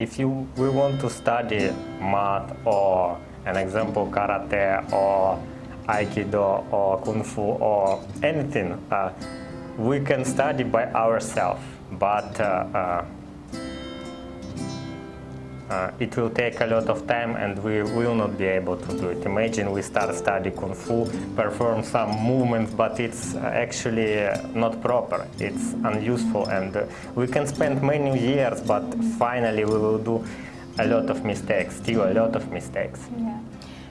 If you we want to study math or an example karate or aikido or kung fu or anything, uh, we can study by ourselves, but uh, uh, uh, it will take a lot of time and we will not be able to do it. Imagine we start study Kung Fu, perform some movements, but it's actually uh, not proper. It's unuseful and uh, we can spend many years, but finally we will do a lot of mistakes, still a lot of mistakes. Dạ.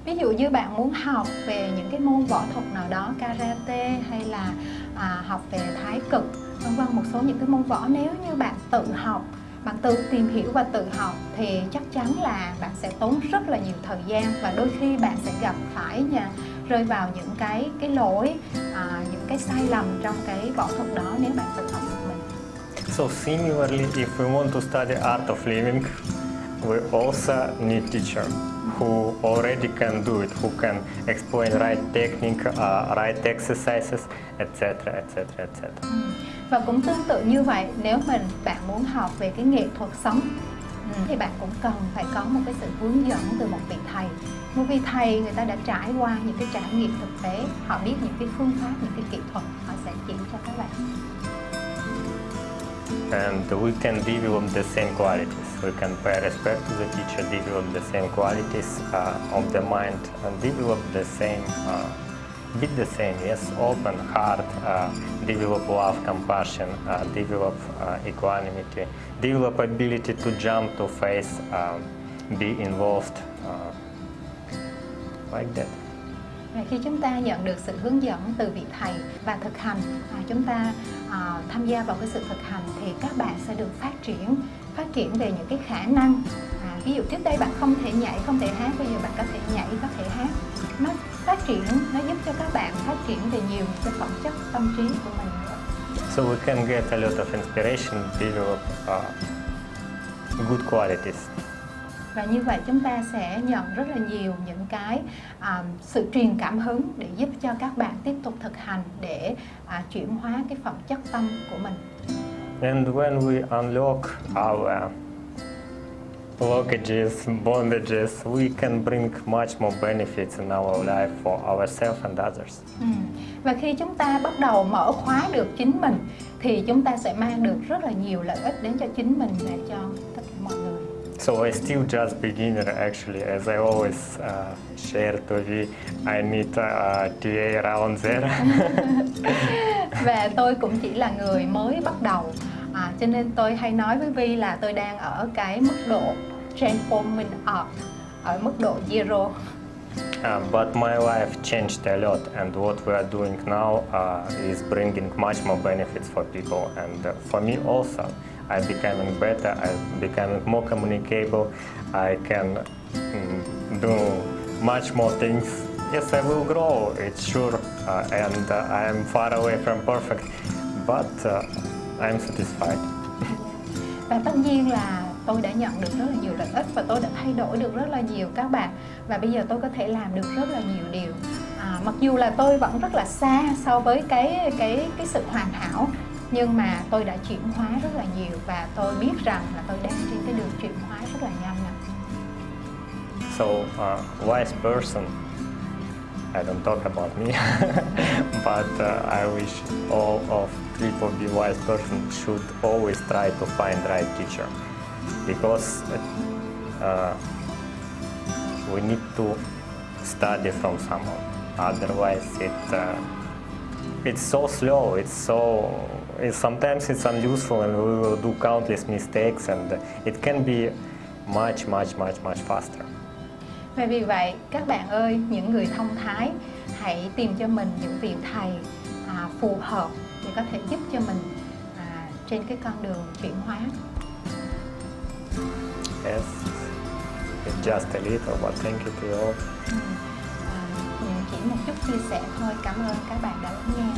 Ví dụ như bạn muốn học về những cái môn võ thuật nào đó, karate hay là à, học về thái cực, vân vân một số những cái môn võ nếu như bạn tự học bạn tự tìm hiểu và tự học thì chắc chắn là bạn sẽ tốn rất là nhiều thời gian và đôi khi bạn sẽ gặp phải nha rơi vào những cái cái lỗi à, những cái sai lầm trong cái võ thuật đó nếu bạn tự học một mình. So similarly, if we want to study art of living, we also need teacher who already can do it, who can explain right technique, uh, right exercises, etc., etc., etc. Và cũng tương tự như vậy, nếu mình bạn muốn học về cái nghệ thuật sống ừ, thì bạn cũng cần phải có một cái sự hướng dẫn từ một vị thầy một vị thầy người ta đã trải qua những cái trải nghiệm thực tế họ biết những cái phương pháp những cái kỹ thuật họ sẽ chỉ cho các bạn and we can develop the same qualities. We can pay respect to the teacher, develop the same qualities uh, of the mind, and develop the same, uh, be the same, yes, open heart, uh, develop love, compassion, uh, develop uh, equanimity, develop ability to jump to face, um, be involved, uh, like that. Khi chúng ta nhận được sự hướng dẫn từ vị thầy và thực hành, chúng ta à, tham gia vào cái sự thực hành thì các bạn sẽ được phát triển, phát triển về những cái khả năng. À, ví dụ trước đây bạn không thể nhảy, không thể hát, bây giờ bạn có thể nhảy, có thể hát. Nó phát triển, nó giúp cho các bạn phát triển về nhiều cái phẩm chất tâm trí của mình nữa. So we can get a lot of inspiration, develop uh, good qualities và như vậy chúng ta sẽ nhận rất là nhiều những cái à, sự truyền cảm hứng để giúp cho các bạn tiếp tục thực hành để à, chuyển hóa cái phẩm chất tâm của mình. And when we unlock our blockages, bondages, we can bring much more benefits in our life for ourselves and others. Ừ. Và khi chúng ta bắt đầu mở khóa được chính mình thì chúng ta sẽ mang được rất là nhiều lợi ích đến cho chính mình và cho tất cả mọi người. So I still just beginner actually, as I always uh, share to you, I need a TA around there. Và tôi cũng chỉ là người mới bắt đầu, à, cho nên tôi hay nói với Vi là tôi đang ở cái mức độ transforming up, ở mức độ zero. Uh, but my life changed a lot and what we are doing now uh, is bringing much more benefits for people and uh, for me also. I'm becoming better, I'm becoming more communicable, I can mm, do much more things. Yes, I will grow, it's sure, uh, and uh, I am far away from perfect, but uh, I'm satisfied. Và tất nhiên là tôi đã nhận được rất là nhiều lợi ích và tôi đã thay đổi được rất là nhiều các bạn và bây giờ tôi có thể làm được rất là nhiều điều à, mặc dù là tôi vẫn rất là xa so với cái cái cái sự hoàn hảo nhưng mà tôi đã chuyển hóa rất là nhiều và tôi biết rằng là tôi đang trên cái đường chuyển hóa rất là nhanh ạ. So, uh, wise person, I don't talk about me, but uh, I wish all of people be wise person should always try to find right teacher because uh, we need to study from someone. Otherwise, it uh, it's so slow. It's so it's, sometimes it's unuseful, and we will do countless mistakes, and it can be much, much, much, much faster. Và vì vậy, các bạn ơi, những người thông thái, hãy tìm cho mình những vị thầy à, phù hợp để có thể giúp cho mình à, trên cái con đường chuyển hóa. Yes, it's just a little, but thank you to all. Ừ. Chỉ một chút chia sẻ thôi. Cảm ơn các bạn đã lắng nghe.